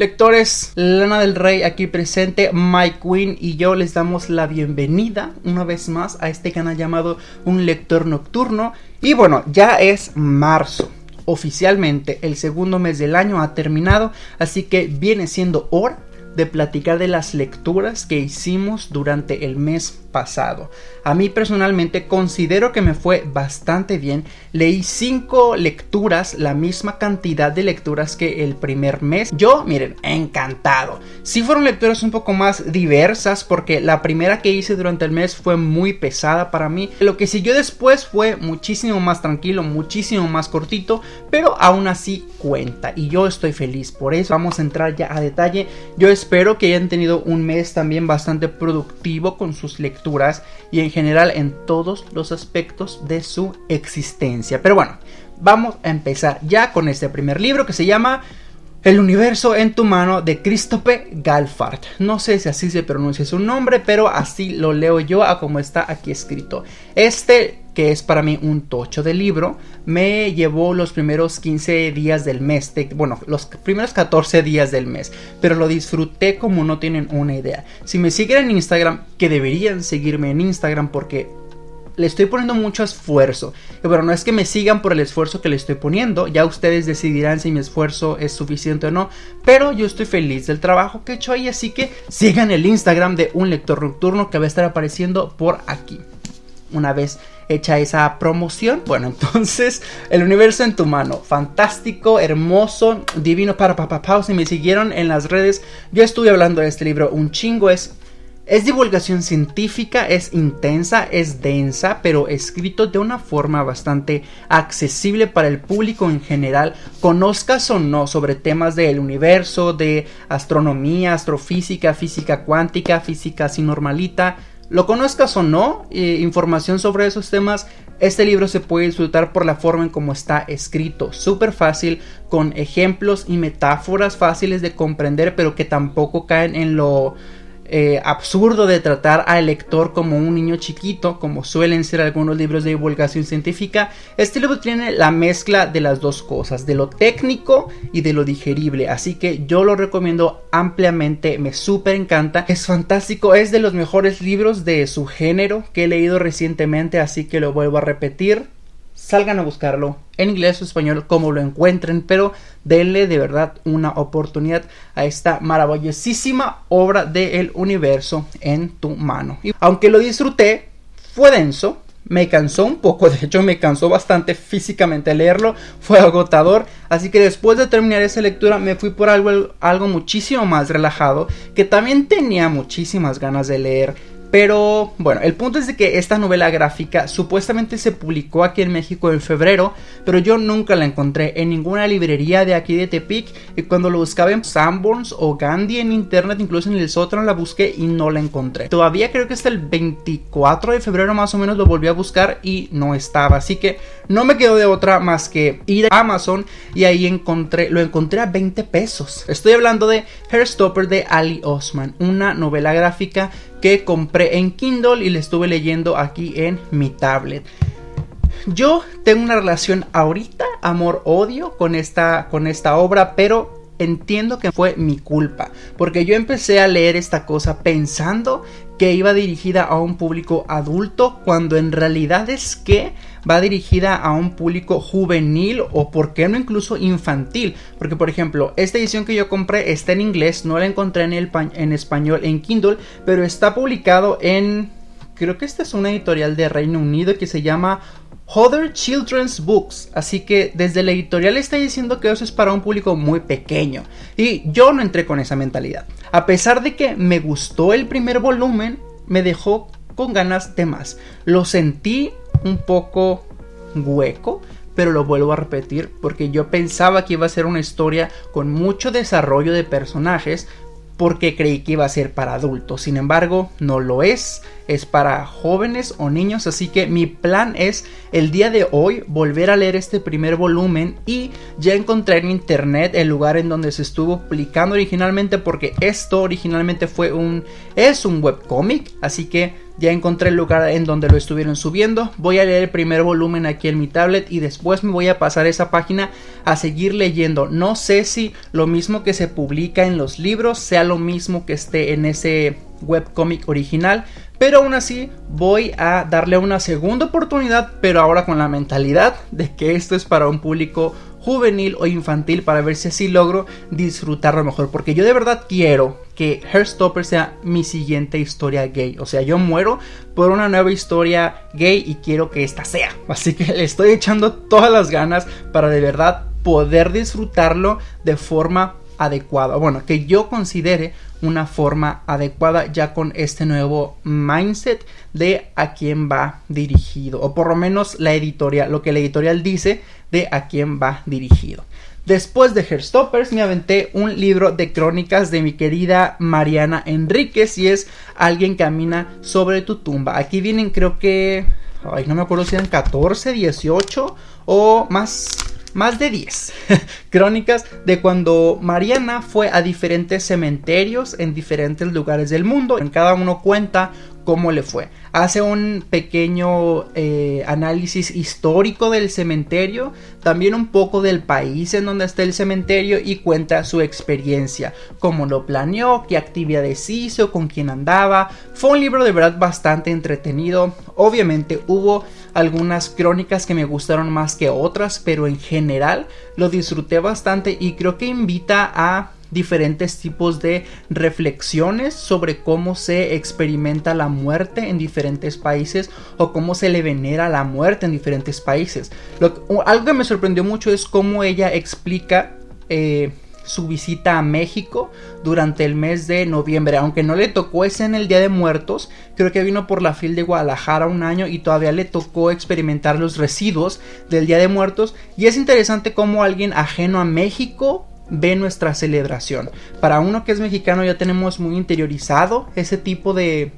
Lectores, Lana del Rey aquí presente, Mike Queen y yo les damos la bienvenida una vez más a este canal llamado Un Lector Nocturno. Y bueno, ya es marzo. Oficialmente el segundo mes del año ha terminado, así que viene siendo hora de platicar de las lecturas que hicimos durante el mes pasado. A mí personalmente considero que me fue bastante bien. Leí 5 lecturas, la misma cantidad de lecturas que el primer mes. Yo, miren, encantado. Sí fueron lecturas un poco más diversas porque la primera que hice durante el mes fue muy pesada para mí. Lo que siguió después fue muchísimo más tranquilo, muchísimo más cortito, pero aún así cuenta y yo estoy feliz por eso. Vamos a entrar ya a detalle. Yo espero que hayan tenido un mes también bastante productivo con sus lecturas y en general en todos los aspectos de su existencia. Pero bueno, vamos a empezar ya con este primer libro que se llama el universo en tu mano de Christophe Galfard. No sé si así se pronuncia su nombre, pero así lo leo yo a como está aquí escrito. Este, que es para mí un tocho de libro, me llevó los primeros 15 días del mes, bueno, los primeros 14 días del mes, pero lo disfruté como no tienen una idea. Si me siguen en Instagram, que deberían seguirme en Instagram porque le estoy poniendo mucho esfuerzo. Pero no es que me sigan por el esfuerzo que le estoy poniendo, ya ustedes decidirán si mi esfuerzo es suficiente o no, pero yo estoy feliz del trabajo que he hecho ahí, así que sigan el Instagram de un lector nocturno que va a estar apareciendo por aquí. Una vez hecha esa promoción, bueno, entonces el universo en tu mano, fantástico, hermoso, divino para papá, si me siguieron en las redes, yo estuve hablando de este libro un chingo, es es divulgación científica, es intensa, es densa, pero escrito de una forma bastante accesible para el público en general, conozcas o no sobre temas del universo, de astronomía, astrofísica, física cuántica, física así normalita, lo conozcas o no, información sobre esos temas, este libro se puede disfrutar por la forma en cómo está escrito, súper fácil, con ejemplos y metáforas fáciles de comprender, pero que tampoco caen en lo eh, absurdo de tratar al lector como un niño chiquito, como suelen ser algunos libros de divulgación científica, este libro tiene la mezcla de las dos cosas, de lo técnico y de lo digerible, así que yo lo recomiendo ampliamente, me súper encanta, es fantástico, es de los mejores libros de su género que he leído recientemente, así que lo vuelvo a repetir, salgan a buscarlo en inglés o español como lo encuentren, pero denle de verdad una oportunidad a esta maravillosísima obra del universo en tu mano. Y aunque lo disfruté, fue denso, me cansó un poco, de hecho me cansó bastante físicamente leerlo, fue agotador, así que después de terminar esa lectura me fui por algo, algo muchísimo más relajado, que también tenía muchísimas ganas de leer pero bueno, el punto es de que esta novela gráfica supuestamente se publicó aquí en México en febrero, pero yo nunca la encontré en ninguna librería de aquí de Tepic y cuando lo buscaba en Sanborns o Gandhi en internet, incluso en el sótano la busqué y no la encontré. Todavía creo que hasta el 24 de febrero más o menos lo volví a buscar y no estaba, así que no me quedó de otra más que ir a Amazon y ahí encontré, lo encontré a 20 pesos. Estoy hablando de Hairstopper de Ali Osman, una novela gráfica que compré en Kindle y le estuve leyendo aquí en mi tablet. Yo tengo una relación ahorita, amor-odio con esta, con esta obra, pero entiendo que fue mi culpa, porque yo empecé a leer esta cosa pensando que iba dirigida a un público adulto, cuando en realidad es que va dirigida a un público juvenil o por qué no incluso infantil, porque por ejemplo, esta edición que yo compré está en inglés, no la encontré en, el, en español en Kindle, pero está publicado en creo que esta es una editorial de Reino Unido que se llama Other Children's Books. Así que desde la editorial está diciendo que eso es para un público muy pequeño. Y yo no entré con esa mentalidad. A pesar de que me gustó el primer volumen, me dejó con ganas de más. Lo sentí un poco hueco. Pero lo vuelvo a repetir porque yo pensaba que iba a ser una historia con mucho desarrollo de personajes, porque creí que iba a ser para adultos. Sin embargo, no lo es. Es para jóvenes o niños. Así que mi plan es el día de hoy volver a leer este primer volumen y ya encontré en internet el lugar en donde se estuvo publicando originalmente porque esto originalmente fue un es un webcomic, así que Ya encontré el lugar en donde lo estuvieron subiendo. Voy a leer el primer volumen aquí en mi tablet y después me voy a pasar esa página a seguir leyendo. No sé si lo mismo que se publica en los libros sea lo mismo que esté en ese webcomic original. Pero aún así voy a darle una segunda oportunidad, pero ahora con la mentalidad de que esto es para un público juvenil o infantil para ver si así logro disfrutarlo mejor. Porque yo de verdad quiero que Heartstopper sea mi siguiente historia gay. O sea, yo muero por una nueva historia gay y quiero que esta sea. Así que le estoy echando todas las ganas para de verdad poder disfrutarlo de forma adecuada. Bueno, que yo considere una forma adecuada ya con este nuevo mindset de a quién va dirigido. O por lo menos la editorial, lo que la editorial dice de a quién va dirigido. Después de Herstoppers me aventé un libro de crónicas de mi querida Mariana Enríquez y es Alguien camina sobre tu tumba. Aquí vienen creo que... Ay, no me acuerdo si eran 14, 18 o más más de 10 crónicas de cuando Mariana fue a diferentes cementerios en diferentes lugares del mundo. En cada uno cuenta cómo le fue. Hace un pequeño eh, análisis histórico del cementerio, también un poco del país en donde está el cementerio y cuenta su experiencia, cómo lo planeó, qué actividades hizo, con quién andaba. Fue un libro de verdad bastante entretenido. Obviamente hubo algunas crónicas que me gustaron más que otras, pero en general lo disfruté bastante y creo que invita a diferentes tipos de reflexiones sobre cómo se experimenta la muerte en diferentes países o cómo se le venera la muerte en diferentes países. algo que me sorprendió mucho es cómo ella explica eh, su visita a México durante el mes de noviembre. Aunque no le tocó ese en el Día de Muertos, creo que vino por la fil de Guadalajara un año y todavía le tocó experimentar los residuos del Día de Muertos. Y es interesante cómo alguien ajeno a México ve nuestra celebración. Para uno que es mexicano ya tenemos muy interiorizado ese tipo de,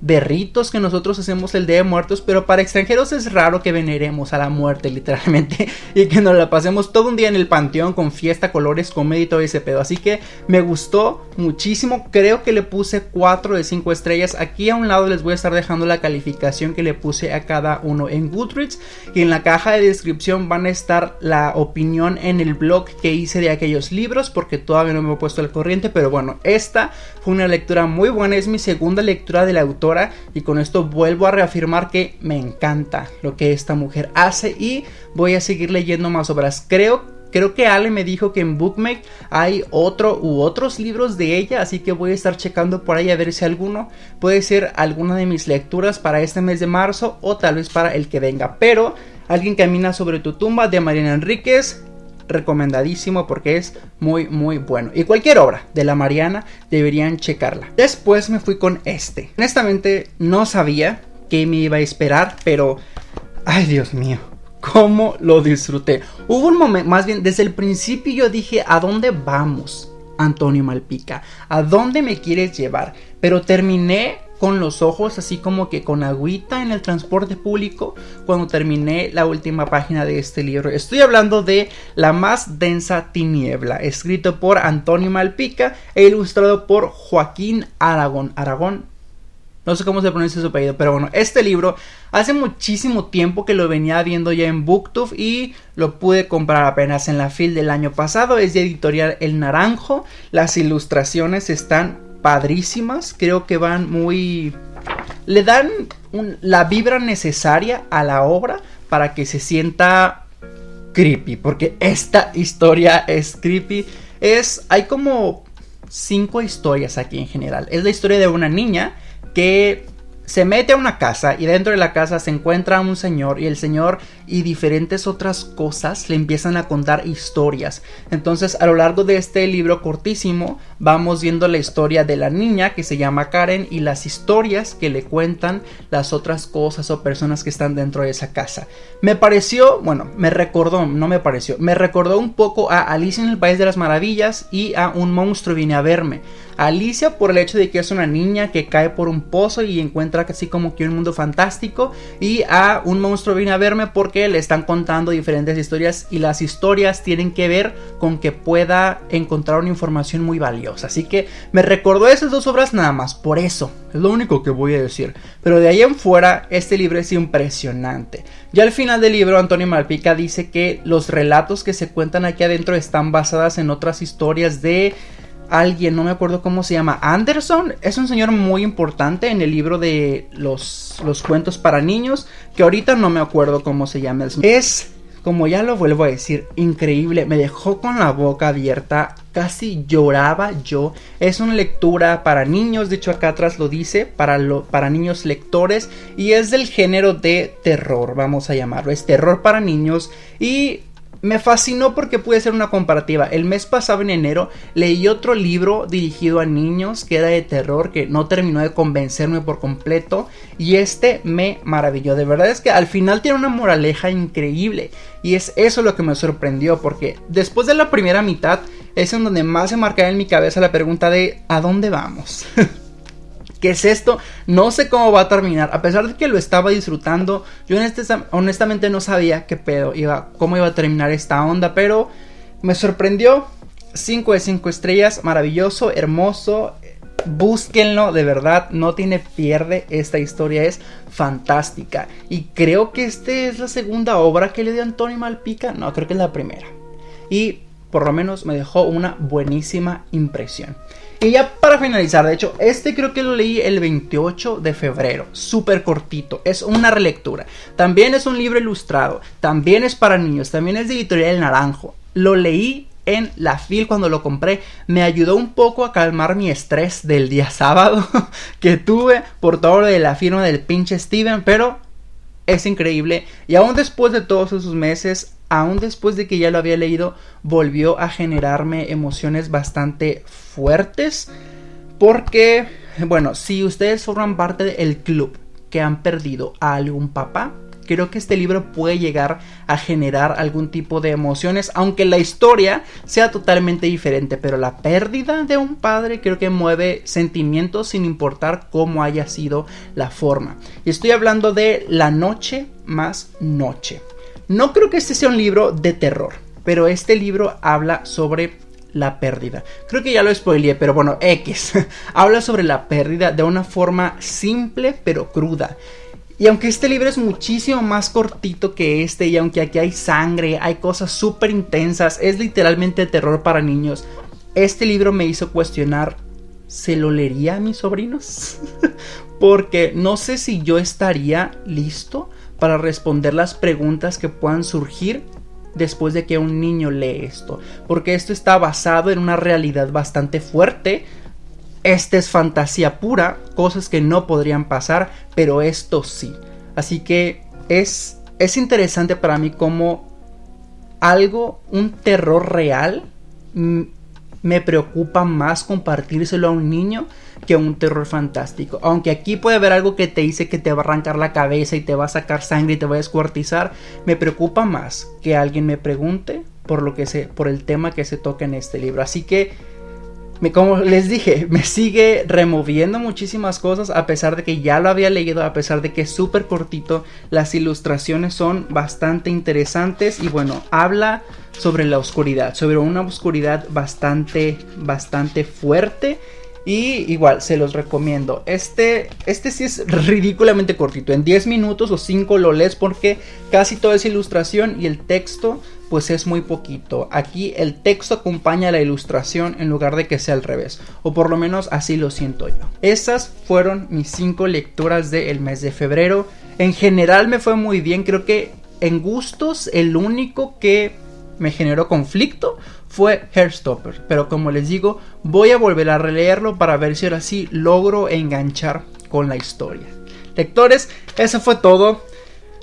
de ritos que nosotros hacemos el Día de Muertos, pero para extranjeros es raro que veneremos a la muerte literalmente y que nos la pasemos todo un día en el panteón con fiesta, colores, comedia y todo ese pedo. Así que me gustó muchísimo, creo que le puse 4 de 5 estrellas. Aquí a un lado les voy a estar dejando la calificación que le puse a cada uno en Goodreads y en la caja de descripción van a estar la opinión en el blog que hice de aquellos libros porque todavía no me he puesto al corriente, pero bueno, esta fue una lectura muy buena, es mi segunda lectura del autor y con esto vuelvo a reafirmar que me encanta lo que esta mujer hace y voy a seguir leyendo más obras. Creo Creo que Ale me dijo que en Bookmate hay otro u otros libros de ella, así que voy a estar checando por ahí a ver si alguno puede ser alguna de mis lecturas para este mes de marzo o tal vez para el que venga. Pero Alguien camina sobre tu tumba de Mariana Enríquez recomendadísimo porque es muy muy bueno. Y cualquier obra de la Mariana deberían checarla. Después me fui con este. Honestamente no sabía qué me iba a esperar, pero... Ay Dios mío. Cómo lo disfruté. Hubo un momento, más bien desde el principio yo dije, ¿a dónde vamos? Antonio Malpica, ¿a dónde me quieres llevar? Pero terminé con los ojos así como que con agüita en el transporte público cuando terminé la última página de este libro. Estoy hablando de La más densa tiniebla, escrito por Antonio Malpica e ilustrado por Joaquín Aragón. Aragón. No sé cómo se pronuncia su apellido, pero bueno, este libro hace muchísimo tiempo que lo venía viendo ya en Booktube y lo pude comprar apenas en la fil del año pasado. Es de editorial El Naranjo. Las ilustraciones están padrísimas, creo que van muy... le dan la vibra necesaria a la obra para que se sienta creepy, porque esta historia es creepy. Es, hay como cinco historias aquí en general. Es la historia de una niña que se mete a una casa y dentro de la casa se encuentra un señor y el señor y diferentes otras cosas le empiezan a contar historias. Entonces a lo largo de este libro cortísimo vamos viendo la historia de la niña que se llama Karen y las historias que le cuentan las otras cosas o personas que están dentro de esa casa. Me pareció, bueno, me recordó, no me pareció, me recordó un poco a Alicia en el País de las Maravillas y a Un monstruo viene a verme. Alicia por el hecho de que es una niña que cae por un pozo y encuentra casi como que un mundo fantástico. Y a un monstruo viene a verme porque le están contando diferentes historias y las historias tienen que ver con que pueda encontrar una información muy valiosa. Así que me recordó esas dos obras nada más, por eso. Es lo único que voy a decir. Pero de ahí en fuera, este libro es impresionante. Ya al final del libro, Antonio Malpica dice que los relatos que se cuentan aquí adentro están basadas en otras historias de alguien, no me acuerdo cómo se llama, Anderson, es un señor muy importante en el libro de los, los cuentos para niños, que ahorita no me acuerdo cómo se llama. Es como ya lo vuelvo a decir, increíble, me dejó con la boca abierta, casi lloraba yo. Es una lectura para niños, de hecho acá atrás lo dice, para, lo, para niños lectores, y es del género de terror, vamos a llamarlo, es terror para niños, y me fascinó porque pude hacer una comparativa. El mes pasado, en enero, leí otro libro dirigido a niños que era de terror, que no terminó de convencerme por completo. Y este me maravilló. De verdad es que al final tiene una moraleja increíble. Y es eso lo que me sorprendió, porque después de la primera mitad es en donde más se marcaba en mi cabeza la pregunta de ¿a dónde vamos? ¿Qué es esto? No sé cómo va a terminar. A pesar de que lo estaba disfrutando, yo honestamente no sabía qué pedo iba, cómo iba a terminar esta onda, pero me sorprendió. 5 de 5 estrellas, maravilloso, hermoso. Búsquenlo, de verdad, no tiene pierde. Esta historia es fantástica. Y creo que esta es la segunda obra que le dio Antonio Malpica. No, creo que es la primera. Y por lo menos me dejó una buenísima impresión. Y ya para finalizar, de hecho, este creo que lo leí el 28 de febrero, súper cortito, es una relectura. También es un libro ilustrado, también es para niños, también es de editorial Naranjo. Lo leí en la fil cuando lo compré, me ayudó un poco a calmar mi estrés del día sábado que tuve por todo lo de la firma del pinche Steven, pero es increíble. Y aún después de todos esos meses, aún después de que ya lo había leído, volvió a generarme emociones bastante fuertes. Porque, bueno, si ustedes forman parte del club que han perdido a algún papá, creo que este libro puede llegar a generar algún tipo de emociones, aunque la historia sea totalmente diferente, pero la pérdida de un padre creo que mueve sentimientos sin importar cómo haya sido la forma. Y estoy hablando de La noche más noche. No creo que este sea un libro de terror, pero este libro habla sobre la pérdida. Creo que ya lo spoileé, pero bueno, X. habla sobre la pérdida de una forma simple pero cruda. Y aunque este libro es muchísimo más cortito que este, y aunque aquí hay sangre, hay cosas súper intensas, es literalmente terror para niños, este libro me hizo cuestionar, ¿se lo leería a mis sobrinos? Porque no sé si yo estaría listo para responder las preguntas que puedan surgir después de que un niño lee esto. Porque esto está basado en una realidad bastante fuerte. Esta es fantasía pura, cosas que no podrían pasar, pero esto sí. Así que es, es interesante para mí como algo, un terror real, me preocupa más compartírselo a un niño que un terror fantástico. Aunque aquí puede haber algo que te dice que te va a arrancar la cabeza y te va a sacar sangre y te va a descuartizar, me preocupa más que alguien me pregunte por lo que se, por el tema que se toca en este libro. Así que como les dije, me sigue removiendo muchísimas cosas a pesar de que ya lo había leído, a pesar de que es súper cortito, las ilustraciones son bastante interesantes y bueno, habla sobre la oscuridad, sobre una oscuridad bastante, bastante fuerte y igual, se los recomiendo. Este, este sí es ridículamente cortito. En 10 minutos o 5 lo lees porque casi toda es ilustración y el texto pues es muy poquito. Aquí el texto acompaña la ilustración en lugar de que sea al revés. O por lo menos así lo siento yo. Esas fueron mis 5 lecturas del mes de febrero. En general me fue muy bien. Creo que en gustos el único que me generó conflicto fue Hairstopper. Pero como les digo, voy a volver a releerlo para ver si ahora sí logro enganchar con la historia. Lectores, eso fue todo.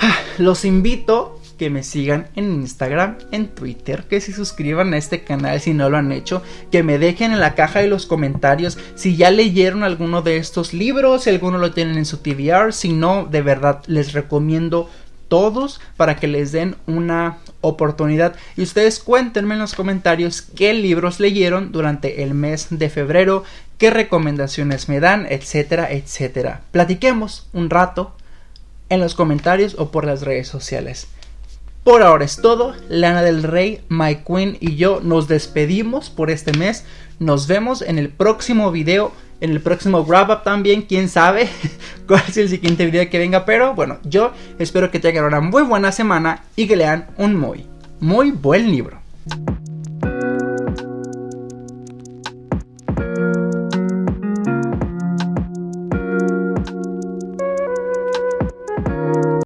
Ah, los invito que me sigan en Instagram, en Twitter, que se suscriban a este canal si no lo han hecho, que me dejen en la caja de los comentarios si ya leyeron alguno de estos libros, si alguno lo tienen en su TVR, si no, de verdad les recomiendo todos para que les den una oportunidad. Y ustedes cuéntenme en los comentarios qué libros leyeron durante el mes de febrero, qué recomendaciones me dan, etcétera, etcétera. Platiquemos un rato en los comentarios o por las redes sociales. Por ahora es todo. Lana del Rey, My Queen y yo nos despedimos por este mes. Nos vemos en el próximo video. En el próximo wrap up también, quién sabe cuál es el siguiente video que venga. Pero bueno, yo espero que tengan una muy buena semana y que lean un muy, muy buen libro.